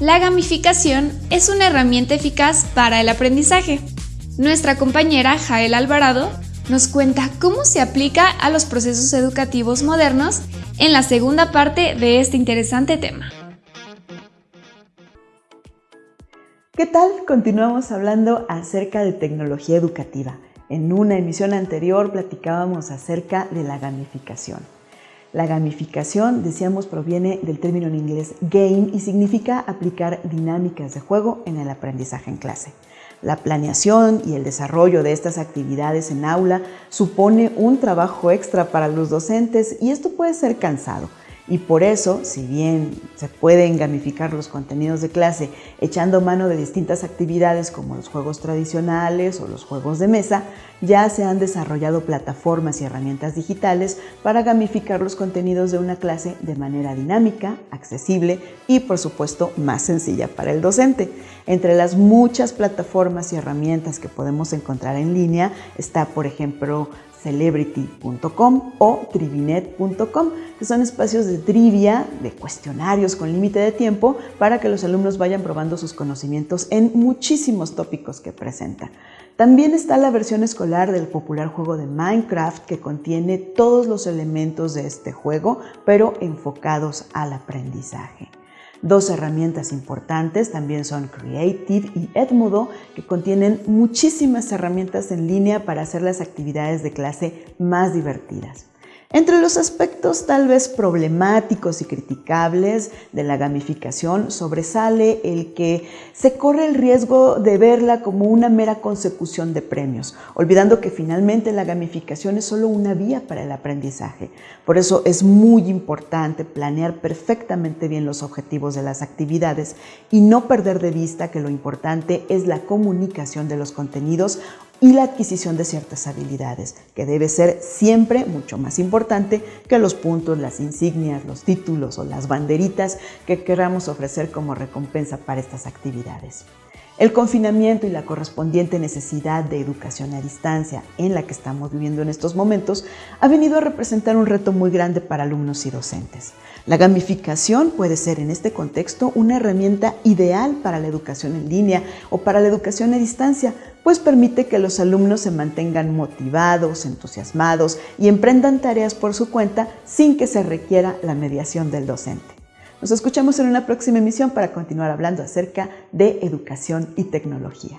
La gamificación es una herramienta eficaz para el aprendizaje. Nuestra compañera Jael Alvarado nos cuenta cómo se aplica a los procesos educativos modernos en la segunda parte de este interesante tema. ¿Qué tal? Continuamos hablando acerca de tecnología educativa. En una emisión anterior platicábamos acerca de la gamificación. La gamificación, decíamos, proviene del término en inglés game y significa aplicar dinámicas de juego en el aprendizaje en clase. La planeación y el desarrollo de estas actividades en aula supone un trabajo extra para los docentes y esto puede ser cansado. Y por eso, si bien se pueden gamificar los contenidos de clase echando mano de distintas actividades como los juegos tradicionales o los juegos de mesa, ya se han desarrollado plataformas y herramientas digitales para gamificar los contenidos de una clase de manera dinámica, accesible y por supuesto más sencilla para el docente. Entre las muchas plataformas y herramientas que podemos encontrar en línea está, por ejemplo, celebrity.com o trivinet.com, que son espacios de trivia, de cuestionarios con límite de tiempo para que los alumnos vayan probando sus conocimientos en muchísimos tópicos que presenta. También está la versión escolar del popular juego de Minecraft que contiene todos los elementos de este juego, pero enfocados al aprendizaje. Dos herramientas importantes también son Creative y Edmodo, que contienen muchísimas herramientas en línea para hacer las actividades de clase más divertidas. Entre los aspectos tal vez problemáticos y criticables de la gamificación sobresale el que se corre el riesgo de verla como una mera consecución de premios, olvidando que finalmente la gamificación es solo una vía para el aprendizaje. Por eso es muy importante planear perfectamente bien los objetivos de las actividades y no perder de vista que lo importante es la comunicación de los contenidos y la adquisición de ciertas habilidades, que debe ser siempre mucho más importante que los puntos, las insignias, los títulos o las banderitas que queramos ofrecer como recompensa para estas actividades. El confinamiento y la correspondiente necesidad de educación a distancia en la que estamos viviendo en estos momentos ha venido a representar un reto muy grande para alumnos y docentes. La gamificación puede ser en este contexto una herramienta ideal para la educación en línea o para la educación a distancia, pues permite que los alumnos se mantengan motivados, entusiasmados y emprendan tareas por su cuenta sin que se requiera la mediación del docente. Nos escuchamos en una próxima emisión para continuar hablando acerca de educación y tecnología.